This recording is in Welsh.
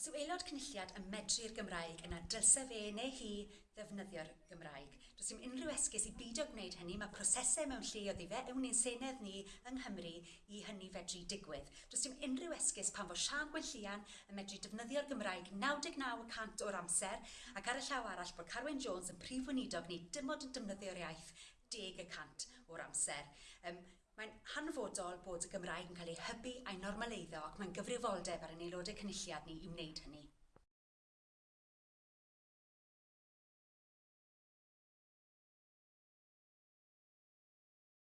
Os yw aelod cynulliad yn medru'r Gymraeg yna dylse fe neu hi ddefnyddio'r Gymraeg. Does dim unrhyw esgus i bido gwneud hynny, mae prosesau mewn lle o ddifau ewn i'n senedd ni yng Nghymru i hynny fedru digwydd. Does dim unrhyw esgus pan fod Sian Gwyllian yn medru defnyddio'r Gymraeg 99% o'r amser ac ar y llaw arall bod Carwen Jones yn prif weinidog ni dim ond yn defnyddio'r iaith 10% o'r amser. Um, Mae'n hanfodol bod y Gymraeg yn cael ei hybu a'i normaleiddo ac mae'n gyfrifoldeb ar ein aelodau cynulliad ni i wneud hynny.